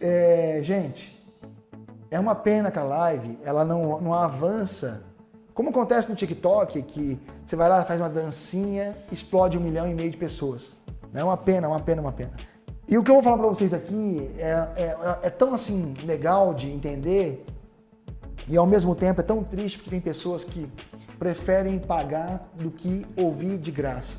é, gente, é uma pena que a live ela não, não avança. Como acontece no TikTok, que você vai lá, faz uma dancinha, explode um milhão e meio de pessoas. É uma pena, uma pena, uma pena. E o que eu vou falar para vocês aqui é, é, é, tão assim legal de entender e ao mesmo tempo é tão triste porque tem pessoas que preferem pagar do que ouvir de graça.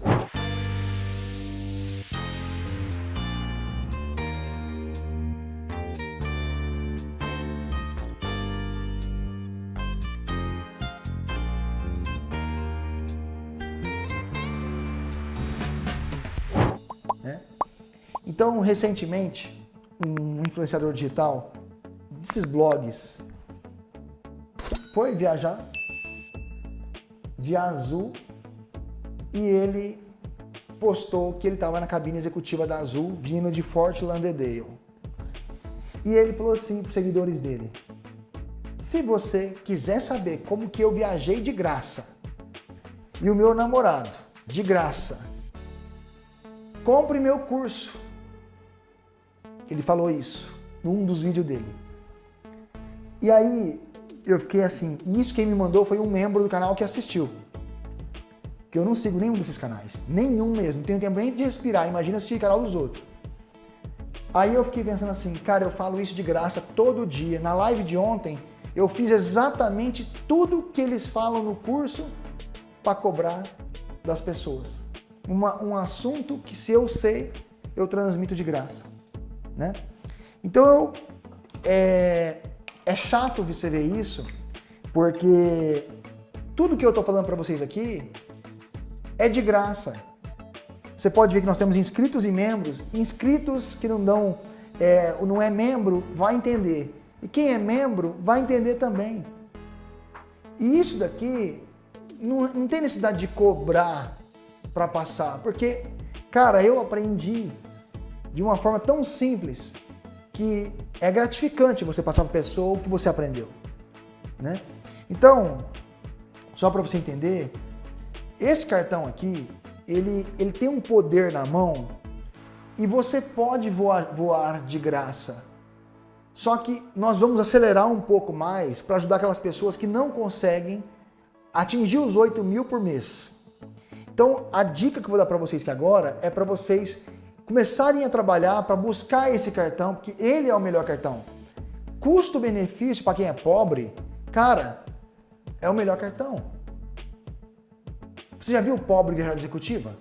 Então, recentemente, um influenciador digital desses blogs foi viajar de azul e ele postou que ele estava na cabine executiva da Azul vindo de Fort Lauderdale. E ele falou assim para os seguidores dele, se você quiser saber como que eu viajei de graça e o meu namorado de graça, compre meu curso ele falou isso num dos vídeos dele. E aí eu fiquei assim, e isso quem me mandou foi um membro do canal que assistiu. Que eu não sigo nenhum desses canais, nenhum mesmo, não tenho tempo nem de respirar, imagina assistir o canal dos outros. Aí eu fiquei pensando assim, cara, eu falo isso de graça todo dia. Na live de ontem, eu fiz exatamente tudo que eles falam no curso para cobrar das pessoas. Uma, um assunto que se eu sei, eu transmito de graça né? Então eu, é, é chato você ver isso, porque tudo que eu estou falando para vocês aqui é de graça. Você pode ver que nós temos inscritos e membros, inscritos que não dão, é, não é membro, vai entender. E quem é membro vai entender também. E isso daqui não, não tem necessidade de cobrar para passar, porque, cara, eu aprendi de uma forma tão simples que é gratificante você passar para a pessoa o que você aprendeu. Né? Então, só para você entender, esse cartão aqui, ele, ele tem um poder na mão e você pode voar, voar de graça. Só que nós vamos acelerar um pouco mais para ajudar aquelas pessoas que não conseguem atingir os 8 mil por mês. Então, a dica que eu vou dar para vocês aqui agora é para vocês começarem a trabalhar para buscar esse cartão, porque ele é o melhor cartão. Custo-benefício para quem é pobre, cara, é o melhor cartão. Você já viu pobre viajar de executiva?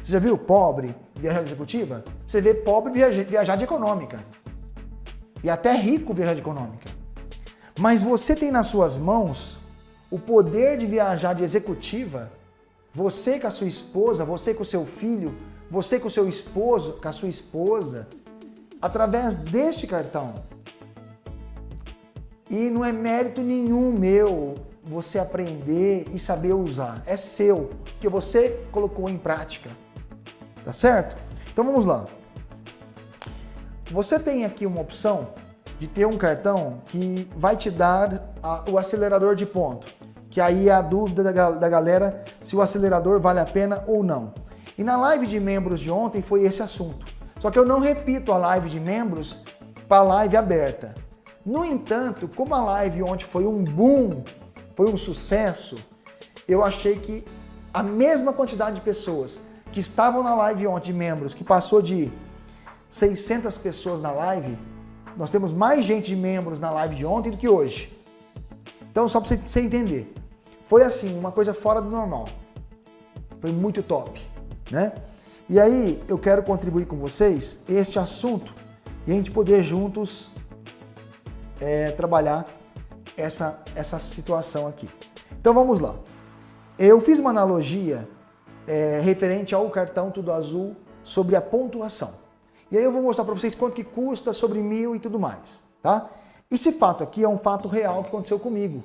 Você já viu pobre viajar de executiva? Você vê pobre viajar de econômica. E até rico viajar de econômica. Mas você tem nas suas mãos o poder de viajar de executiva, você com a sua esposa, você com o seu filho, você com seu esposo, com a sua esposa, através deste cartão. E não é mérito nenhum meu você aprender e saber usar. É seu, que você colocou em prática. Tá certo? Então vamos lá. Você tem aqui uma opção de ter um cartão que vai te dar a, o acelerador de ponto. Que aí é a dúvida da, da galera se o acelerador vale a pena ou não. E na live de membros de ontem foi esse assunto. Só que eu não repito a live de membros para a live aberta. No entanto, como a live ontem foi um boom, foi um sucesso, eu achei que a mesma quantidade de pessoas que estavam na live ontem de membros, que passou de 600 pessoas na live, nós temos mais gente de membros na live de ontem do que hoje. Então, só para você entender, foi assim, uma coisa fora do normal. Foi muito top né? E aí eu quero contribuir com vocês este assunto e a gente poder juntos é, trabalhar essa, essa situação aqui. Então vamos lá. Eu fiz uma analogia é, referente ao cartão Tudo Azul sobre a pontuação. E aí eu vou mostrar para vocês quanto que custa sobre mil e tudo mais, tá? Esse fato aqui é um fato real que aconteceu comigo,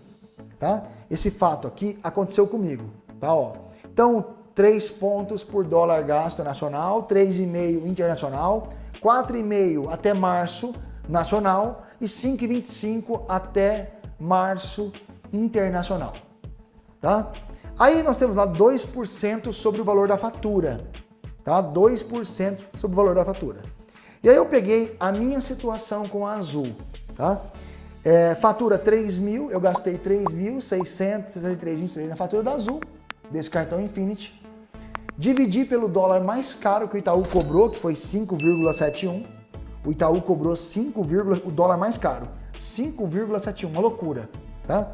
tá? Esse fato aqui aconteceu comigo, tá? Ó. Então, 3 pontos por dólar gasto nacional, 3,5 internacional, 4,5 até março nacional e 5,25 até março internacional. Tá? Aí nós temos lá 2% sobre o valor da fatura. Tá? 2% sobre o valor da fatura. E aí eu peguei a minha situação com a Azul, tá? É, fatura 3 mil, eu gastei 3.663,23 na fatura da Azul, desse cartão Infinity. Dividi pelo dólar mais caro que o Itaú cobrou, que foi 5,71. O Itaú cobrou 5, o dólar mais caro, 5,71, uma loucura, tá?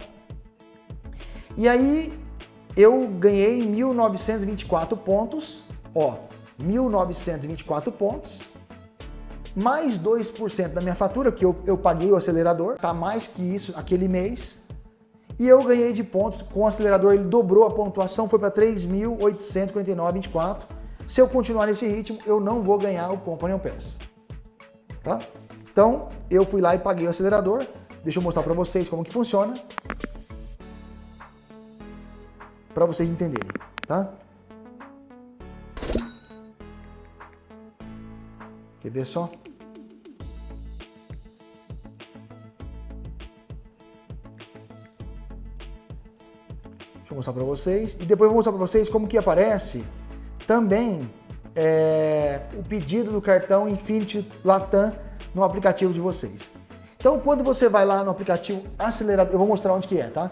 E aí eu ganhei 1.924 pontos, ó, 1.924 pontos, mais 2% da minha fatura, que eu, eu paguei o acelerador, tá mais que isso aquele mês, e eu ganhei de pontos com o acelerador, ele dobrou a pontuação, foi para 3.849,24. Se eu continuar nesse ritmo, eu não vou ganhar o Company Pass. Tá? Então, eu fui lá e paguei o acelerador. Deixa eu mostrar para vocês como que funciona. Para vocês entenderem, tá? Quer ver só? Mostrar para vocês. E depois vou mostrar para vocês como que aparece também é, o pedido do cartão Infinity Latam no aplicativo de vocês. Então, quando você vai lá no aplicativo acelerador, eu vou mostrar onde que é, tá?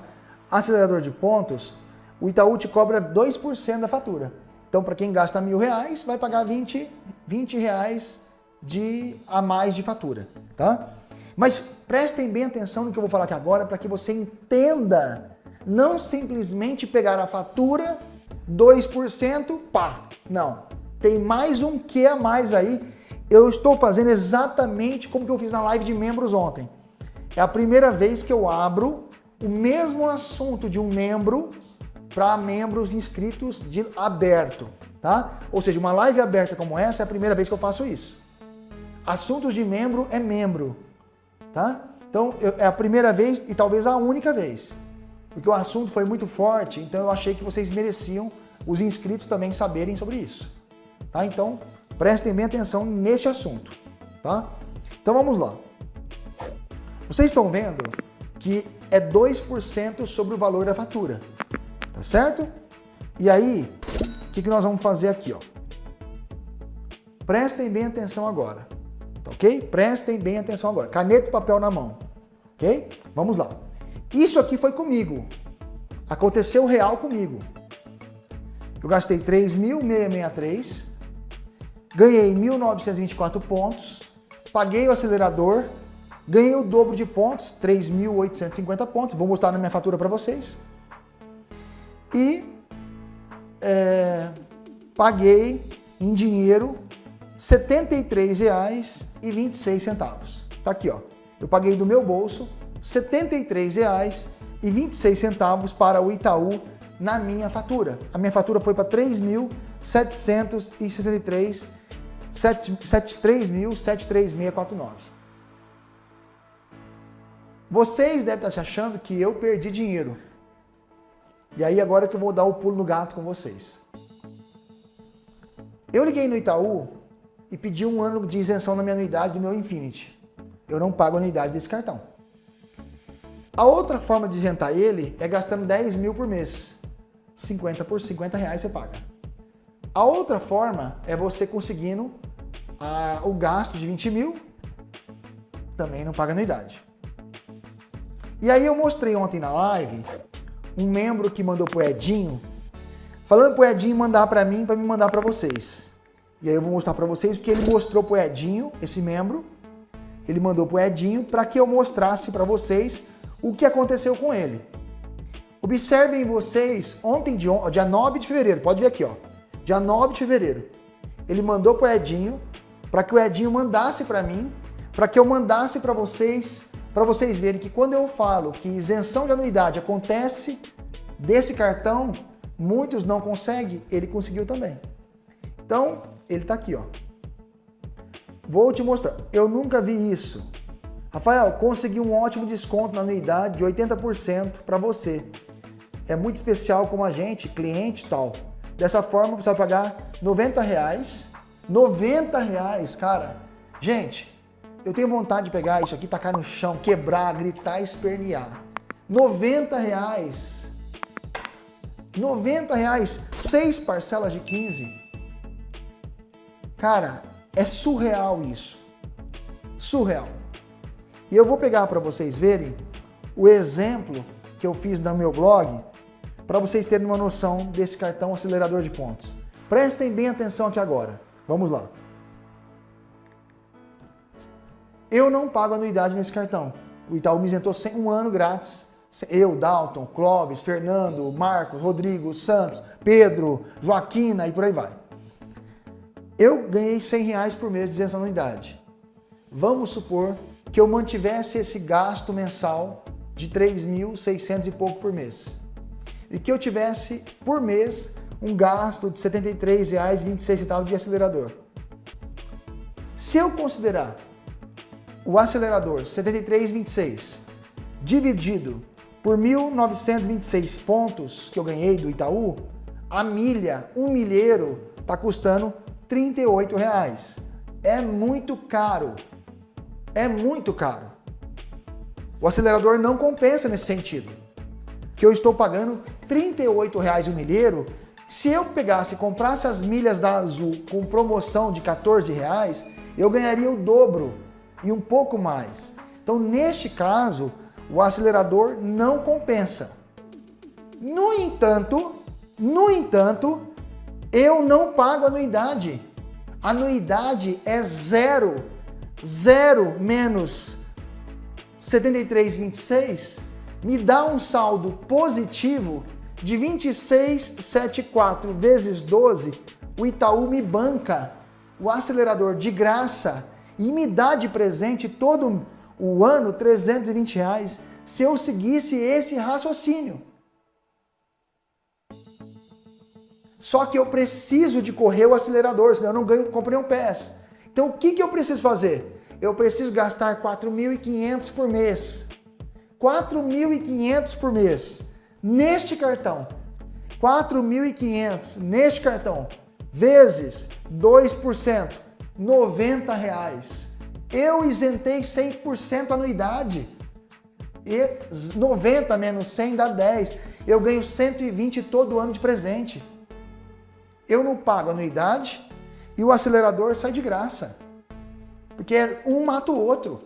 Acelerador de pontos, o Itaú te cobra 2% da fatura. Então, para quem gasta mil reais, vai pagar 20, 20 reais de, a mais de fatura, tá? Mas prestem bem atenção no que eu vou falar aqui agora para que você entenda não simplesmente pegar a fatura, 2%, pá. Não. Tem mais um que a mais aí. Eu estou fazendo exatamente como que eu fiz na live de membros ontem. É a primeira vez que eu abro o mesmo assunto de um membro para membros inscritos de aberto, tá? Ou seja, uma live aberta como essa é a primeira vez que eu faço isso. Assuntos de membro é membro, tá? Então, eu, é a primeira vez e talvez a única vez porque o assunto foi muito forte, então eu achei que vocês mereciam, os inscritos também saberem sobre isso. Tá? Então, prestem bem atenção neste assunto. Tá? Então vamos lá. Vocês estão vendo que é 2% sobre o valor da fatura. Tá certo? E aí, o que, que nós vamos fazer aqui? Ó? Prestem bem atenção agora. Tá ok? Prestem bem atenção agora. Caneta e papel na mão. Ok? Vamos lá. Isso aqui foi comigo. Aconteceu real comigo. Eu gastei 3.663, ganhei 1.924 pontos, paguei o acelerador, ganhei o dobro de pontos, 3.850 pontos, vou mostrar na minha fatura para vocês. E é, paguei em dinheiro R$ 73,26. Tá aqui, ó. Eu paguei do meu bolso R$ 73,26 para o Itaú na minha fatura. A minha fatura foi para R$ 3.763, 3.73649. Vocês devem estar se achando que eu perdi dinheiro. E aí agora que eu vou dar o pulo no gato com vocês. Eu liguei no Itaú e pedi um ano de isenção na minha anuidade do meu Infinity. Eu não pago a anuidade desse cartão. A outra forma de isentar ele é gastando 10 mil por mês. 50 por 50 reais você paga. A outra forma é você conseguindo a, o gasto de 20 mil, também não paga anuidade. E aí eu mostrei ontem na live um membro que mandou pro Edinho, falando pro Edinho mandar para mim, para me mandar para vocês. E aí eu vou mostrar para vocês o que ele mostrou pro Edinho, esse membro, ele mandou pro Edinho para que eu mostrasse para vocês o que aconteceu com ele. Observem vocês, ontem, dia 9 de fevereiro, pode ver aqui, ó, dia 9 de fevereiro, ele mandou para o Edinho, para que o Edinho mandasse para mim, para que eu mandasse para vocês, para vocês verem que quando eu falo que isenção de anuidade acontece desse cartão, muitos não conseguem, ele conseguiu também. Então, ele está aqui, ó. Vou te mostrar. Eu nunca vi isso. Rafael, consegui um ótimo desconto na anuidade de 80% para você. É muito especial como a gente, cliente e tal. Dessa forma você vai pagar 90 reais. 90 reais, cara. Gente, eu tenho vontade de pegar isso aqui, tacar no chão, quebrar, gritar, espernear. 90 reais. 90 reais, seis parcelas de 15. Cara, é surreal isso. surreal. E eu vou pegar para vocês verem o exemplo que eu fiz no meu blog para vocês terem uma noção desse cartão acelerador de pontos. Prestem bem atenção aqui agora. Vamos lá. Eu não pago anuidade nesse cartão. O Itaú me isentou um ano grátis. Eu, Dalton, Clóvis, Fernando, Marcos, Rodrigo, Santos, Pedro, Joaquina e por aí vai. Eu ganhei 100 reais por mês de isenção anuidade. Vamos supor que eu mantivesse esse gasto mensal de 3.600 e pouco por mês. E que eu tivesse, por mês, um gasto de R$ 73,26 de acelerador. Se eu considerar o acelerador 73,26 dividido por 1.926 pontos que eu ganhei do Itaú, a milha, um milheiro, está custando R$ 38,00. É muito caro. É muito caro. O acelerador não compensa nesse sentido. Que eu estou pagando R$ 38,00 o milheiro. Se eu pegasse e comprasse as milhas da Azul com promoção de R$ 14,00, eu ganharia o dobro e um pouco mais. Então, neste caso, o acelerador não compensa. No entanto, no entanto, eu não pago anuidade. Anuidade é zero. Zero menos 73,26 me dá um saldo positivo de 26,74 vezes 12. O Itaú me banca o acelerador de graça e me dá de presente todo o ano 320 reais se eu seguisse esse raciocínio. Só que eu preciso de correr o acelerador, senão eu não ganho, comprei um PES. Então o que, que eu preciso fazer? Eu preciso gastar 4.500 por mês. 4.500 por mês neste cartão. 4.500 neste cartão vezes 2%, 90 reais. Eu isentei 100% anuidade. E 90 menos 100 dá 10. Eu ganho 120 todo ano de presente. Eu não pago anuidade e o acelerador sai de graça. Porque um mata o outro.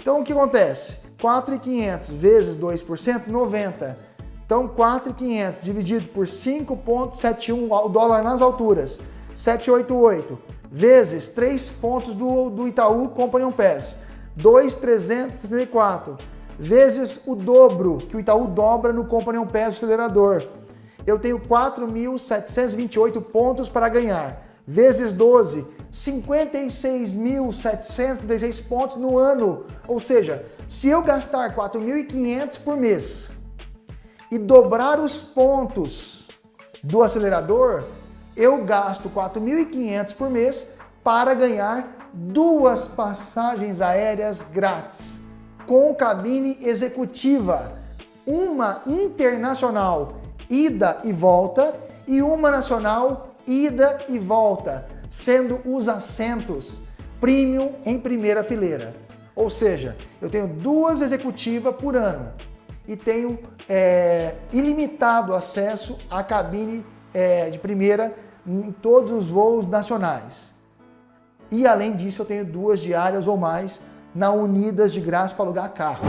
Então o que acontece? 4.500 vezes 2%, 90. Então 4.500 dividido por 5.71 o dólar nas alturas, 788 vezes 3 pontos do, do Itaú Company Pass, 2.364 vezes o dobro que o Itaú dobra no Company Pass acelerador. Eu tenho 4.728 pontos para ganhar, vezes 12, 56.716 pontos no ano. Ou seja, se eu gastar 4.500 por mês e dobrar os pontos do acelerador, eu gasto 4.500 por mês para ganhar duas passagens aéreas grátis com cabine executiva, uma internacional ida e volta e uma nacional ida e volta, sendo os assentos premium em primeira fileira. Ou seja, eu tenho duas executivas por ano e tenho é, ilimitado acesso à cabine é, de primeira em todos os voos nacionais. E além disso, eu tenho duas diárias ou mais na Unidas de graça para alugar carro.